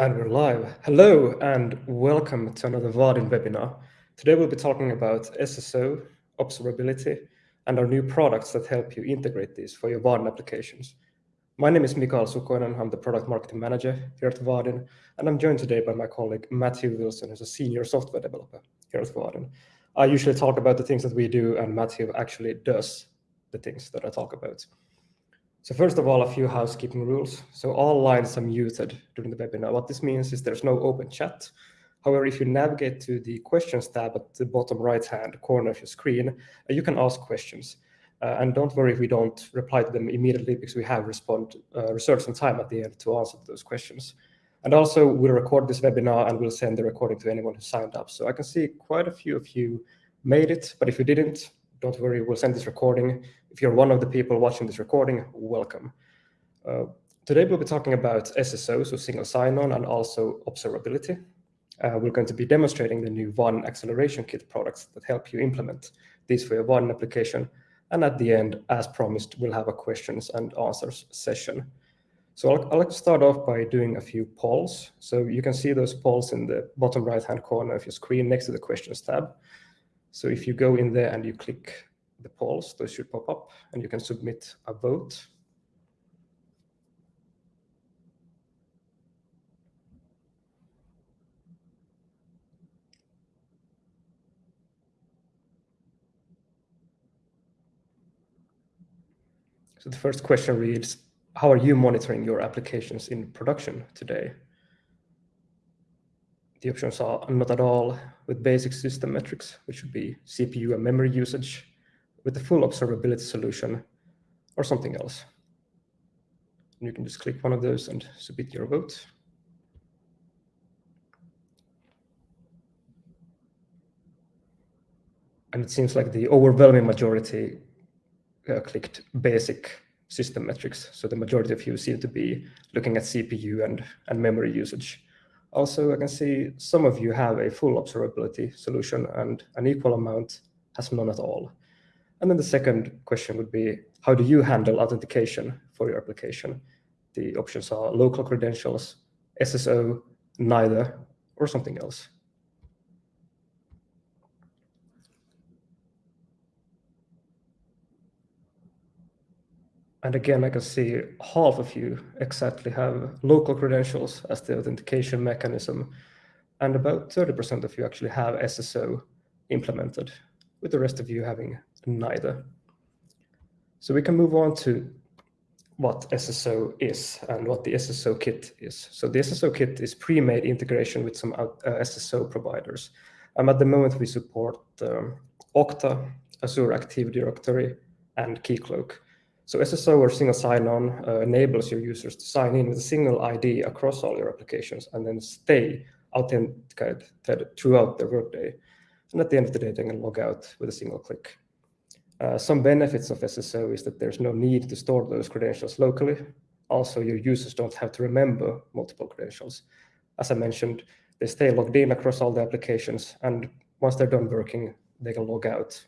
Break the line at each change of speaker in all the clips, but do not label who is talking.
And we're live. Hello and welcome to another Vaadin webinar. Today we'll be talking about SSO, observability, and our new products that help you integrate these for your Vaadin applications. My name is Mikael Sukoinen. I'm the product marketing manager here at Vaadin, and I'm joined today by my colleague Matthew Wilson, who's a senior software developer here at Vaadin. I usually talk about the things that we do, and Matthew actually does the things that I talk about. So first of all, a few housekeeping rules. So all lines are muted during the webinar. What this means is there's no open chat. However, if you navigate to the questions tab at the bottom right-hand corner of your screen, uh, you can ask questions. Uh, and don't worry if we don't reply to them immediately because we have respond, uh, reserved some time at the end to answer those questions. And also, we'll record this webinar and we'll send the recording to anyone who signed up. So I can see quite a few of you made it, but if you didn't, don't worry, we'll send this recording. If you're one of the people watching this recording, welcome. Uh, today we'll be talking about SSO, so single sign-on, and also observability. Uh, we're going to be demonstrating the new Vaadin Acceleration Kit products that help you implement these for your Vaadin application. And at the end, as promised, we'll have a questions and answers session. So I'll, to start off by doing a few polls. So you can see those polls in the bottom right-hand corner of your screen next to the questions tab. So if you go in there and you click the polls, those should pop up and you can submit a vote. So the first question reads, how are you monitoring your applications in production today? The options are not at all with basic system metrics, which would be CPU and memory usage, with the full observability solution, or something else. And you can just click one of those and submit your vote. And it seems like the overwhelming majority uh, clicked basic system metrics. So the majority of you seem to be looking at CPU and, and memory usage. Also, I can see some of you have a full observability solution and an equal amount has none at all. And then the second question would be, how do you handle authentication for your application? The options are local credentials, SSO, neither, or something else. And again, I can see half of you exactly have local credentials as the authentication mechanism, and about 30% of you actually have SSO implemented, with the rest of you having neither. So we can move on to what SSO is and what the SSO kit is. So the SSO kit is pre-made integration with some uh, SSO providers. Um, at the moment, we support um, Okta, Azure Active Directory, and Keycloak. So SSO or single sign-on uh, enables your users to sign in with a single ID across all your applications and then stay authenticated throughout their workday. And at the end of the day, they can log out with a single click. Uh, some benefits of SSO is that there's no need to store those credentials locally. Also, your users don't have to remember multiple credentials. As I mentioned, they stay logged in across all the applications, and once they're done working, they can log out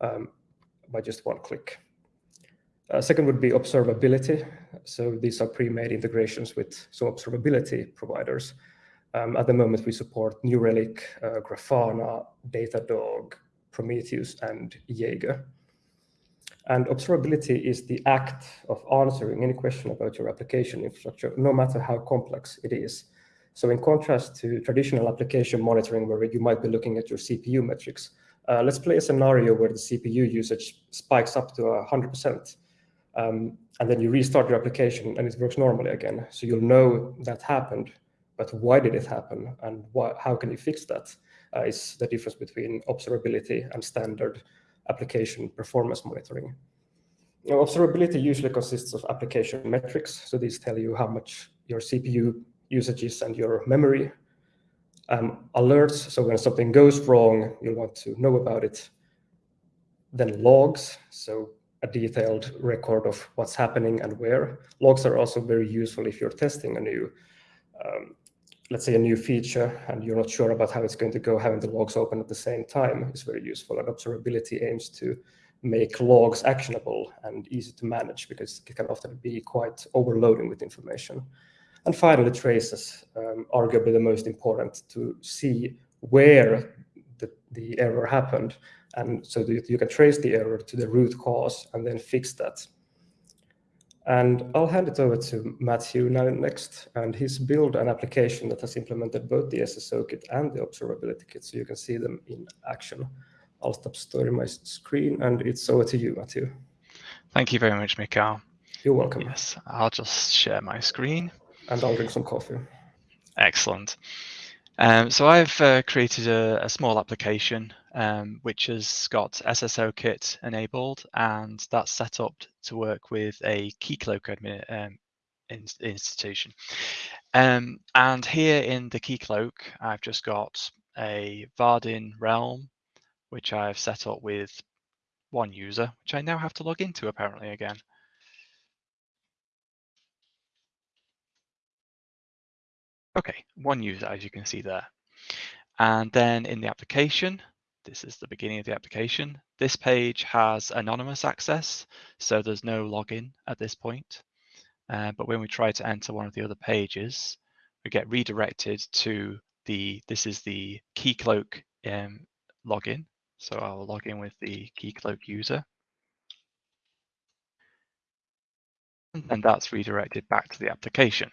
um, by just one click. Uh, second would be observability. So these are pre-made integrations with some observability providers. Um, at the moment, we support New Relic, uh, Grafana, Datadog, Prometheus, and Jaeger. And observability is the act of answering any question about your application infrastructure, no matter how complex it is. So in contrast to traditional application monitoring, where you might be looking at your CPU metrics, uh, let's play a scenario where the CPU usage spikes up to 100%. Um, and then you restart your application and it works normally again. So you'll know that happened, but why did it happen and how can you fix that? Uh, is the difference between observability and standard application performance monitoring. Now, observability usually consists of application metrics. So these tell you how much your CPU usage is and your memory. Um, alerts, so when something goes wrong, you'll want to know about it. Then logs, so a detailed record of what's happening and where. Logs are also very useful if you're testing a new, um, let's say a new feature and you're not sure about how it's going to go, having the logs open at the same time is very useful. And observability aims to make logs actionable and easy to manage because it can often be quite overloading with information. And finally, traces, um, arguably the most important to see where the, the error happened. And so that you can trace the error to the root cause and then fix that. And I'll hand it over to Matthew now next, and he's built an application that has implemented both the SSO kit and the observability kit, so you can see them in action. I'll stop storing my screen, and it's over to you, Matthew.
Thank you very much, Mikael.
You're welcome.
Yes, I'll just share my screen.
And I'll drink some coffee.
Excellent. Um, so I've uh, created a, a, small application um, which has got SSO kit enabled and that's set up to work with a Keycloak admin, um, in, institution. Um, and here in the Keycloak, I've just got a Vaadin realm, which I've set up with one user, which I now have to log into apparently again. Okay, one user, as you can see there. And then in the application, this is the beginning of the application. This page has anonymous access, so there's no login at this point. Uh, but when we try to enter one of the other pages, we get redirected to the, this is the Keycloak um, login. So I'll log in with the Keycloak user. And that's redirected back to the application.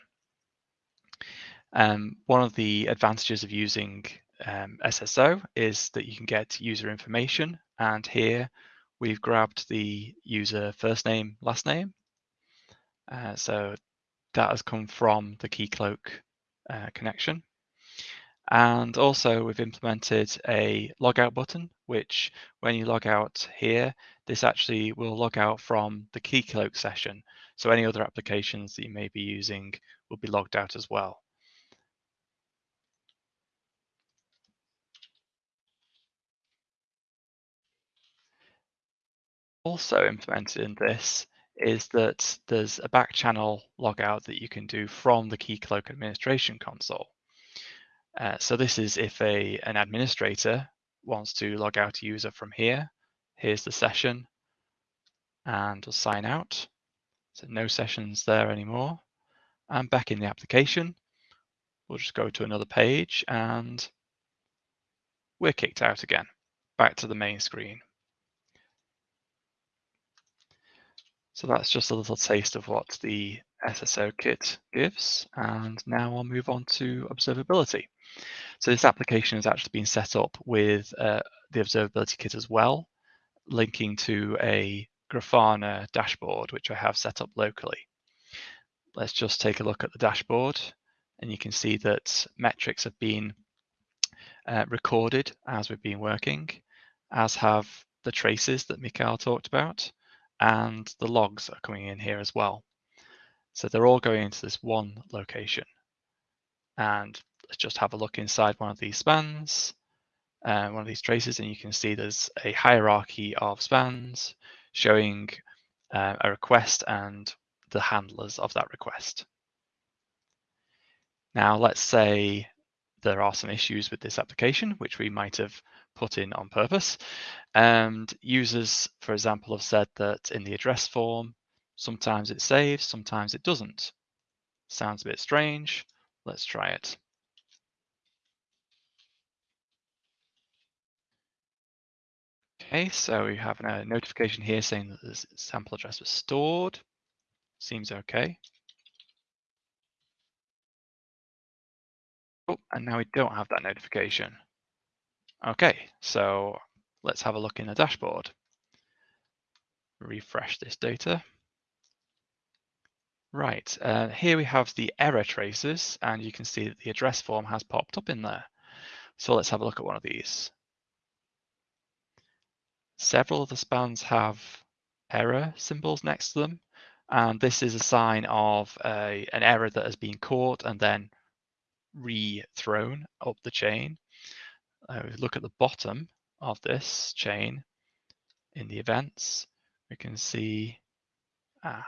Um, one of the advantages of using um, SSO is that you can get user information. And here we've grabbed the user first name, last name. Uh, so that has come from the Keycloak uh, connection. And also we've implemented a logout button, which when you log out here, this actually will log out from the Keycloak session. So any other applications that you may be using will be logged out as well. Also implemented in this is that there's a back channel logout that you can do from the Keycloak administration console. Uh, so this is if a an administrator wants to log out a user from here. Here's the session and we'll sign out. So no sessions there anymore. And back in the application, we'll just go to another page and we're kicked out again, back to the main screen. So that's just a little taste of what the SSO kit gives. And now I'll move on to observability. So this application has actually been set up with uh, the observability kit as well, linking to a Grafana dashboard, which I have set up locally. Let's just take a look at the dashboard and you can see that metrics have been uh, recorded as we've been working, as have the traces that Mikael talked about and the logs are coming in here as well. So they're all going into this one location. And let's just have a look inside one of these spans, uh, one of these traces, and you can see there's a hierarchy of spans showing uh, a request and the handlers of that request. Now, let's say there are some issues with this application, which we might have put in on purpose. And users, for example, have said that in the address form, sometimes it saves, sometimes it doesn't. Sounds a bit strange. Let's try it. Okay, so we have a notification here saying that the sample address was stored. Seems okay. Oh, and now we don't have that notification. Okay, so let's have a look in the dashboard. Refresh this data. Right, uh, here we have the error traces and you can see that the address form has popped up in there. So let's have a look at one of these. Several of the spans have error symbols next to them. And this is a sign of a, an error that has been caught and then re-thrown up the chain uh, look at the bottom of this chain in the events, we can see ah,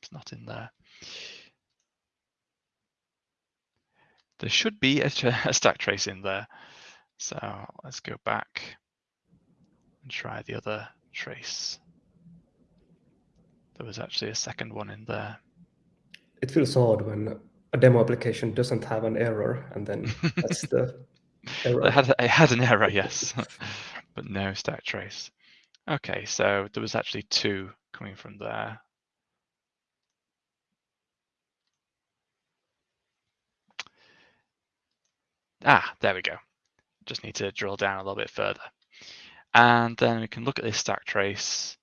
it's not in there. There should be a, a stack trace in there. So let's go back and try the other trace. There was actually a second one in there.
It feels odd when a demo application doesn't have an error, and then that's the error.
It had, it had an error, yes, but no stack trace. Okay, so there was actually two coming from there. Ah, there we go. Just need to drill down a little bit further. And then we can look at this stack trace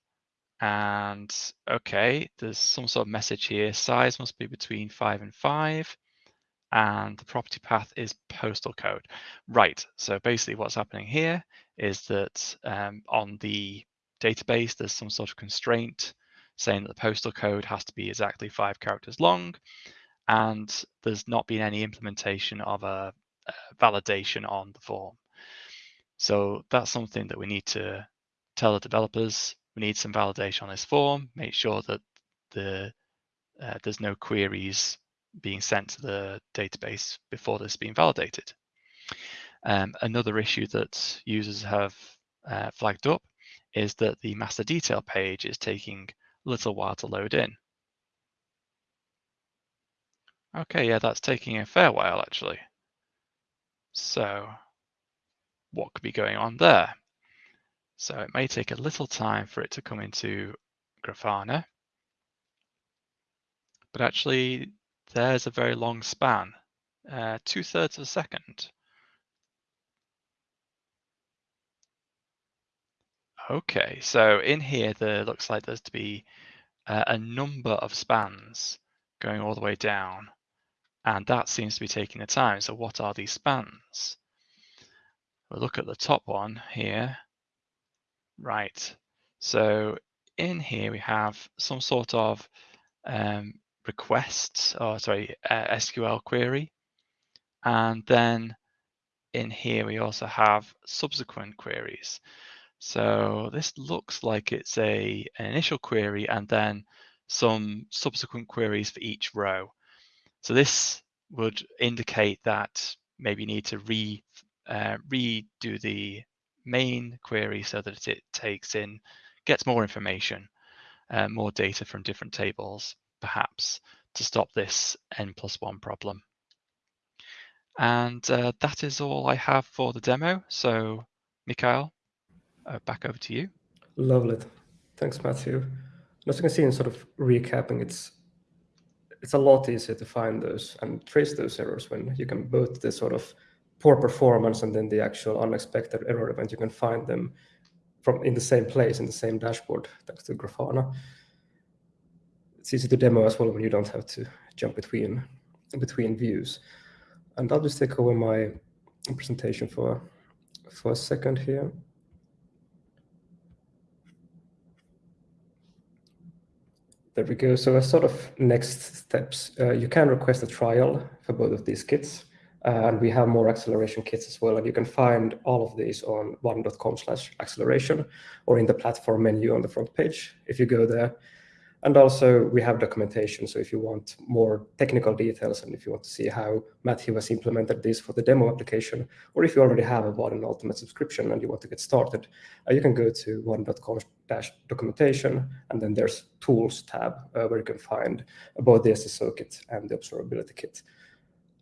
and okay, there's some sort of message here. Size must be between five and five. And the property path is postal code. Right, so basically what's happening here is that um, on the database, there's some sort of constraint saying that the postal code has to be exactly five characters long. And there's not been any implementation of a, a validation on the form. So that's something that we need to tell the developers. We need some validation on this form, make sure that the uh, there's no queries being sent to the database before this being validated. Um, another issue that users have uh, flagged up is that the master detail page is taking a little while to load in. Okay, yeah, that's taking a fair while actually. So what could be going on there? So it may take a little time for it to come into Grafana. But actually, there's a very long span, uh, two thirds of a second. Okay, so in here, there looks like there's to be uh, a number of spans going all the way down, and that seems to be taking the time. So what are these spans? We'll look at the top one here. Right, so in here we have some sort of um, request, or sorry, uh, SQL query. And then in here we also have subsequent queries. So this looks like it's a an initial query and then some subsequent queries for each row. So this would indicate that maybe you need to re uh, redo the main query so that it takes in, gets more information, uh, more data from different tables, perhaps, to stop this n plus one problem. And uh, that is all I have for the demo. So, Mikael, uh, back over to you.
Lovely. Thanks, Matthew. As you can see in sort of recapping, it's it's a lot easier to find those and trace those errors when you can both the sort of poor performance and then the actual unexpected error event, you can find them from in the same place in the same dashboard thanks to Grafana. It's easy to demo as well when you don't have to jump between between views. And I'll just take over my presentation for for a second here. There we go. So as sort of next steps, uh, you can request a trial for both of these kits. And we have more acceleration kits as well. And you can find all of these on vaadin.com slash acceleration or in the platform menu on the front page if you go there. And also we have documentation. So if you want more technical details and if you want to see how Matthew has implemented this for the demo application, or if you already have a Vaadin Ultimate subscription and you want to get started, uh, you can go to vaadin.com dash documentation and then there's tools tab uh, where you can find both the SSO kit and the observability kit.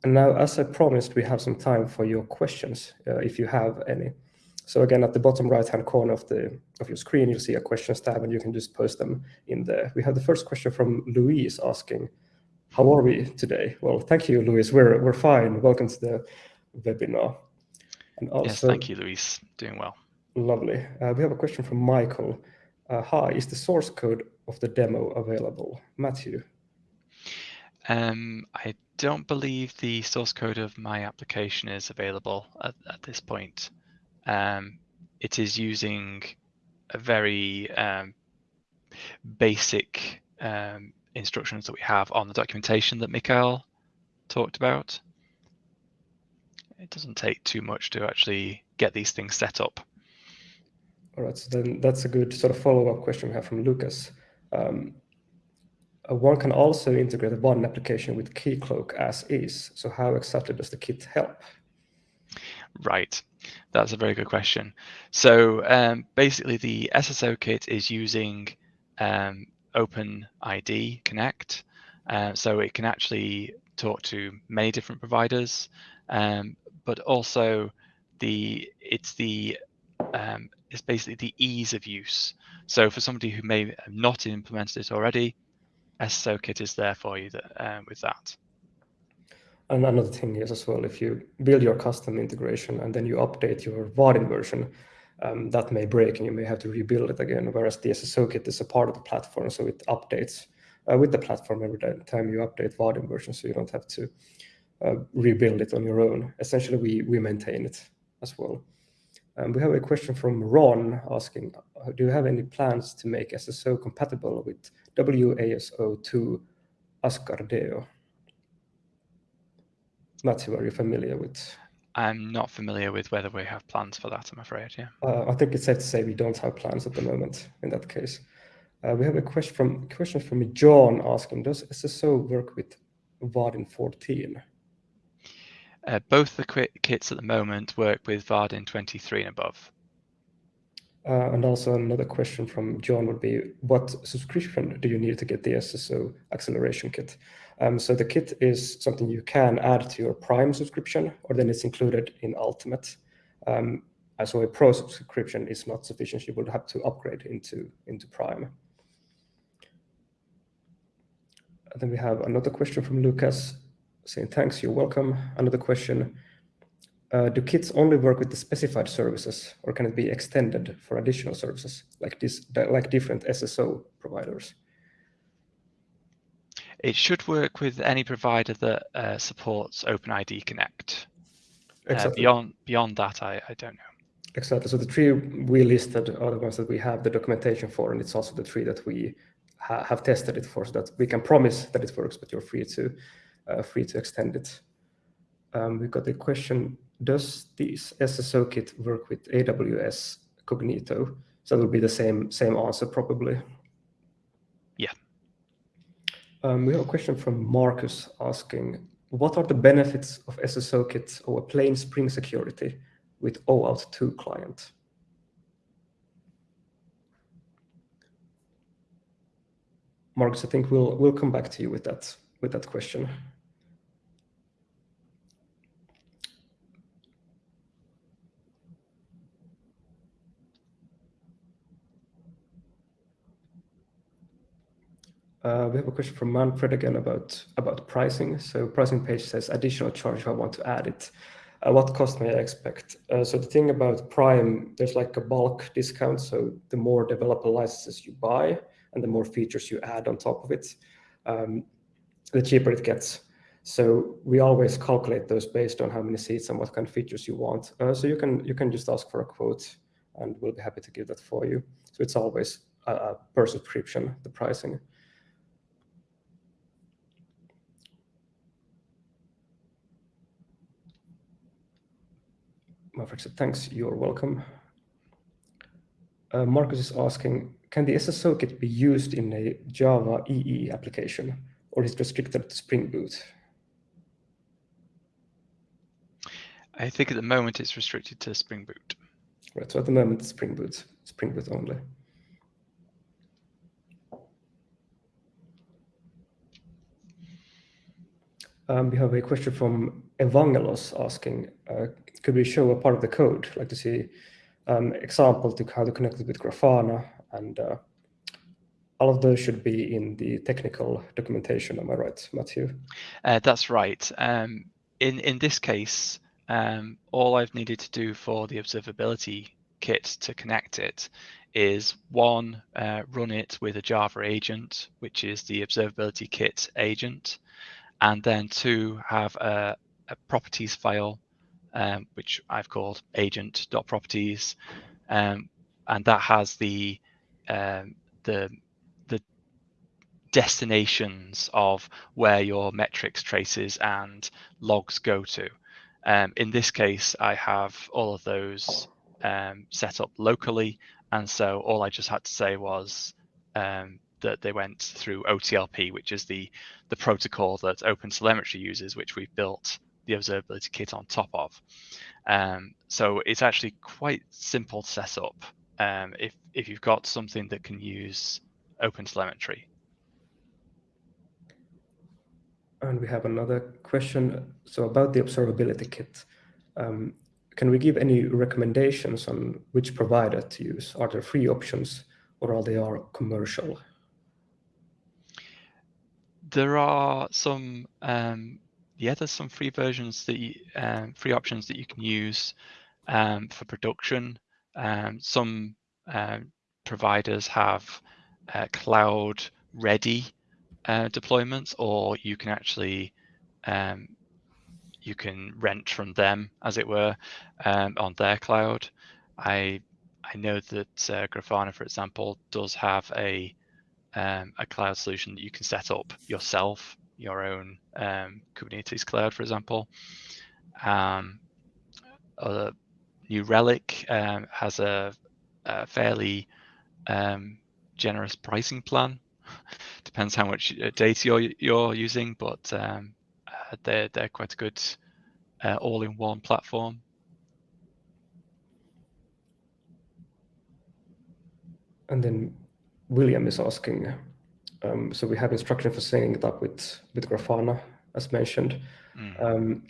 And now, as I promised, we have some time for your questions, uh, if you have any. So again, at the bottom right-hand corner of the of your screen, you'll see a questions tab, and you can just post them in there. We have the first question from Louise asking, "How are we today?" Well, thank you, Louise. We're we're fine. Welcome to the webinar.
And also, yes, thank you, Louise. Doing well.
Lovely. Uh, we have a question from Michael. Uh, hi, is the source code of the demo available? Matthew.
Um, I don't believe the source code of my application is available at, at this point. Um, it is using a very um, basic um, instructions that we have on the documentation that Mikael talked about. It doesn't take too much to actually get these things set up.
All right, so then that's a good sort of follow-up question we have from Lucas. Um, one can also integrate a Vaadin application with Keycloak as is. So how exactly does the kit help?
Right, that's a very good question. So um, basically the SSO kit is using um, Open ID Connect. Uh, so it can actually talk to many different providers, um, but also the it's the um, it's basically the ease of use. So for somebody who may have not implemented it already, SSO kit is there for you that, uh, with that.
And another thing is as well, if you build your custom integration and then you update your Vaadin version, um, that may break and you may have to rebuild it again. Whereas the SSO kit is a part of the platform, so it updates uh, with the platform every time you update Vaadin version, so you don't have to uh, rebuild it on your own. Essentially, we we maintain it as well. Um, we have a question from Ron asking, do you have any plans to make SSO compatible with WSO2 Asgardeo. Matthew, are you familiar with?
I'm not familiar with whether we have plans for that, I'm afraid, yeah.
Uh, I think it's safe to say we don't have plans at the moment in that case. Uh, we have a question from question from John asking, does SSO work with Vaadin 14?
Uh, both the kits at the moment work with Vaadin 23 and above.
Uh, and also another question from John would be, what subscription do you need to get the SSO acceleration kit? Um, so the kit is something you can add to your Prime subscription, or then it's included in Ultimate. Um, so a Pro subscription is not sufficient. You would have to upgrade into, into Prime. And then we have another question from Lucas saying, thanks, you're welcome. Another question, uh, do kits only work with the specified services or can it be extended for additional services like this, like different SSO providers?
It should work with any provider that uh, supports OpenID Connect. Uh, exactly. Uh, beyond beyond that, I, I don't know.
Exactly. So the three we listed are the ones that we have the documentation for, and it's also the three that we ha have tested it for, so that we can promise that it works, but you're free to uh, free to extend it. Um, we got a question, does this SSO kit work with AWS Cognito? So it will be the same, same answer probably.
Yeah.
Um, we have a question from Marcus asking, what are the benefits of SSO kit over plain Spring Security with OAuth 2 client? Marcus, I think we'll we'll come back to you with that with that question. Uh, we have a question from Manfred again about, about pricing. So pricing page says additional charge if I want to add it. Uh, what cost may I expect? Uh, so the thing about Prime, there's like a bulk discount. So the more developer licenses you buy and the more features you add on top of it, um, the cheaper it gets. So we always calculate those based on how many seats and what kind of features you want. Uh, so you can you can just ask for a quote, and we'll be happy to give that for you. So it's always per subscription, the pricing. Maverick said, thanks, you're welcome. Uh, Marcus is asking, can the SSO kit be used in a Java EE application, or is it restricted to Spring Boot?
I think at the moment it's restricted to Spring Boot.
Right, so at the moment, Spring Boot, Spring Boot only. Um, we have a question from Evangelos asking, uh, could we show a part of the code, like to see um, example to how to connect it with Grafana and uh, all of those should be in the technical documentation. Am I right, Matthew?
Uh, that's right. Um, in in this case, um, all I've needed to do for the observability kit to connect it is one, uh, run it with a Java agent, which is the observability kit agent, and then two, have a, a properties file um, which I've called agent.properties, um, and that has the um, the the destinations of where your metrics traces and logs go to. Um, in this case, I have all of those um, set up locally, and so all I just had to say was um, that they went through OTLP, which is the the protocol that OpenTelemetry uses, which we've built the observability kit on top of. Um, so it's actually quite simple to set up. Um, if if you've got something that can use OpenTelemetry.
And we have another question. So about the observability kit, um, can we give any recommendations on which provider to use? Are there free options or are they all commercial?
There are some, um, yeah, there's some free versions that you, um, free options that you can use um, for production. Um, some um, providers have uh, cloud ready uh, deployments, or you can actually um, you can rent from them, as it were, um, on their cloud. I I know that uh, Grafana, for example, does have a a cloud solution that you can set up yourself, your own um, Kubernetes cloud, for example. Um, uh, New Relic um, has a, a fairly um, generous pricing plan. Depends how much uh, data you're you're using, but um, uh, they're they're quite a good uh, all-in-one platform.
And then William is asking, um, so we have instruction for setting it up with, with Grafana, as mentioned. Mm. Um,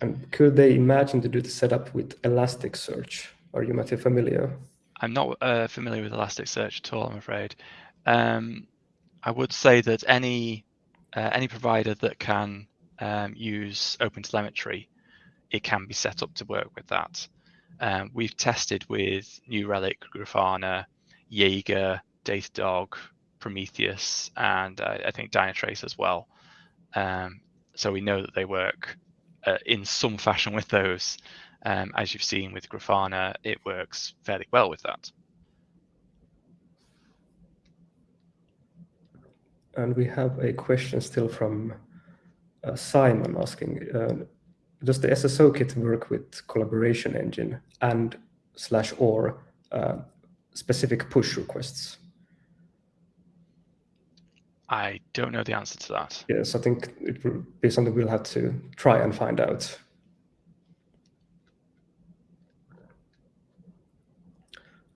and could they imagine to do the setup with Elasticsearch? Are you, Matthew, familiar?
I'm not uh, familiar with Elasticsearch at all, I'm afraid. Um, I would say that any uh, any provider that can um, use OpenTelemetry, it can be set up to work with that. Um, we've tested with New Relic, Grafana, Jaeger, Datadog, Prometheus, and uh, I think Dynatrace as well. Um, so we know that they work uh, in some fashion with those. Um, as you've seen with Grafana, it works fairly well with that.
And we have a question still from uh, Simon asking, uh, does the SSO kit work with collaboration engine and slash or uh, specific push requests?
I don't know the answer to that.
Yes, I think it will be something we'll have to try and find out.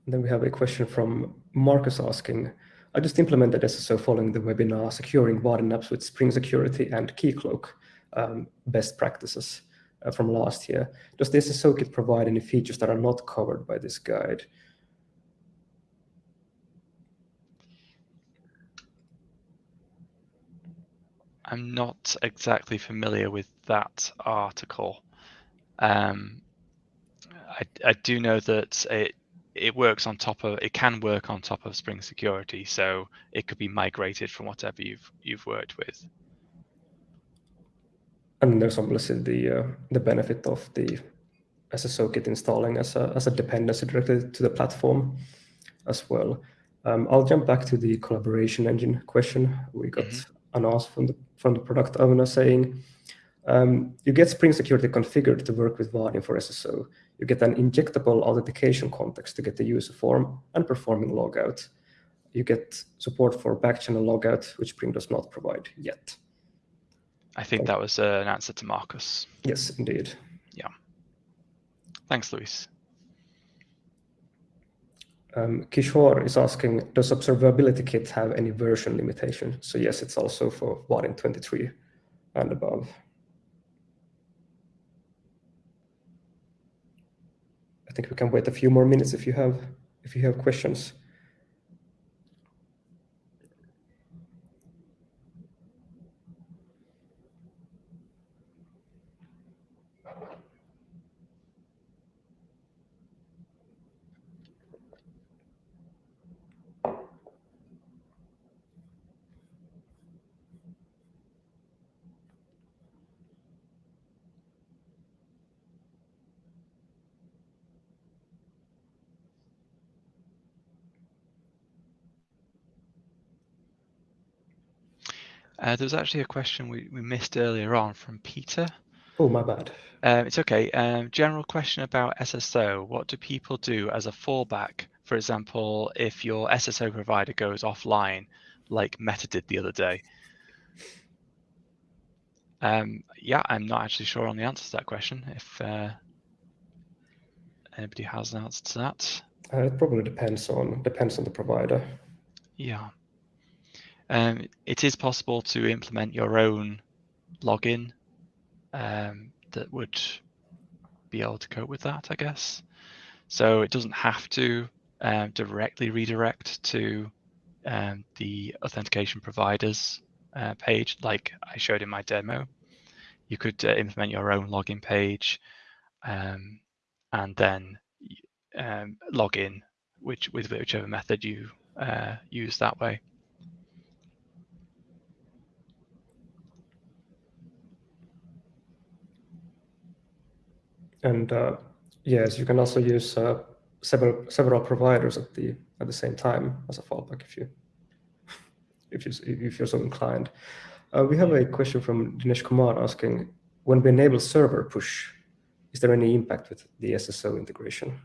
And then we have a question from Marcus asking, I just implemented SSO following the webinar securing Vaadin apps with Spring Security and Keycloak um, best practices uh, from last year. Does the SSO kit provide any features that are not covered by this guide?
I'm not exactly familiar with that article. Um, I, I do know that it it works on top of it can work on top of Spring Security, so it could be migrated from whatever you've you've worked with.
And there's obviously the uh, the benefit of the SSO kit installing as a as a dependency directly to the platform as well. Um, I'll jump back to the collaboration engine question. We got mm -hmm an ask from the from the product owner saying, um, you get Spring Security configured to work with Vaadin for SSO. You get an injectable authentication context to get the user form and performing logout. You get support for backchannel logout, which Spring does not provide yet.
I think that was uh, an answer to Marcus.
Yes, indeed.
Yeah. Thanks, Luis.
Um, Kishore is asking, does observability kit have any version limitation? So yes, it's also for Vaadin 23 and above. I think we can wait a few more minutes if you have if you have questions.
Uh, there was actually a question we, we missed earlier on from Peter.
Oh, my bad.
Um, it's okay. Um, general question about SSO. What do people do as a fallback? For example, if your SSO provider goes offline, like Meta did the other day. Um, yeah, I'm not actually sure on the answer to that question. If uh, anybody has an answer to that.
Uh, it probably depends on depends on the provider.
Yeah. Um, it is possible to implement your own login um, that would be able to cope with that, I guess. So it doesn't have to um, directly redirect to um, the authentication providers uh, page like I showed in my demo. You could uh, implement your own login page um, and then um, log in which, with whichever method you uh, use that way.
And uh, yes, you can also use uh, several several providers at the at the same time as a fallback if you if you if you're so inclined. Uh, we have a question from Dinesh Kumar asking, when we enable server push, is there any impact with the SSO integration?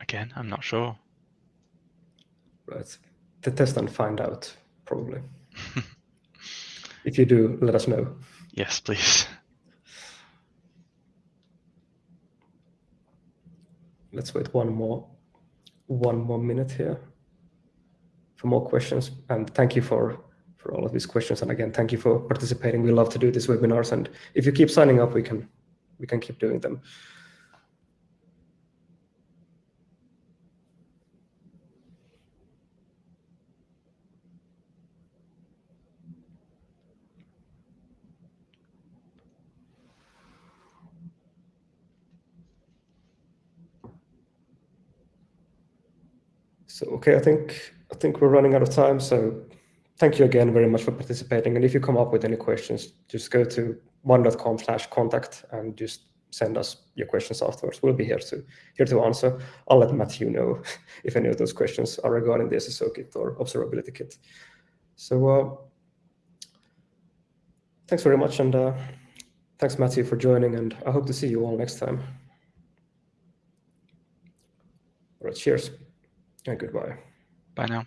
Again, I'm not sure.
Right. To test and find out, probably. if you do, let us know.
Yes, please.
Let's wait one more one more minute here for more questions. And thank you for for all of these questions. And again, thank you for participating. We love to do these webinars. And if you keep signing up, we can we can keep doing them. So okay, I think I think we're running out of time. So thank you again very much for participating. And if you come up with any questions, just go to vaadin.com slash contact and just send us your questions afterwards. We'll be here to here to answer. I'll let Matthew know if any of those questions are regarding the SSO kit or observability kit. So uh, thanks very much. And uh, thanks, Matthew, for joining. And I hope to see you all next time. All right, cheers and goodbye.
Bye now.